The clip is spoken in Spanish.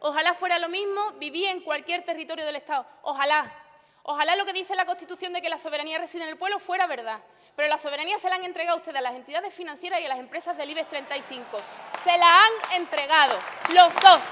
Ojalá fuera lo mismo vivir en cualquier territorio del Estado. Ojalá. Ojalá lo que dice la Constitución de que la soberanía reside en el pueblo fuera verdad. Pero la soberanía se la han entregado ustedes a las entidades financieras y a las empresas del IBEX 35. Se la han entregado. Los dos.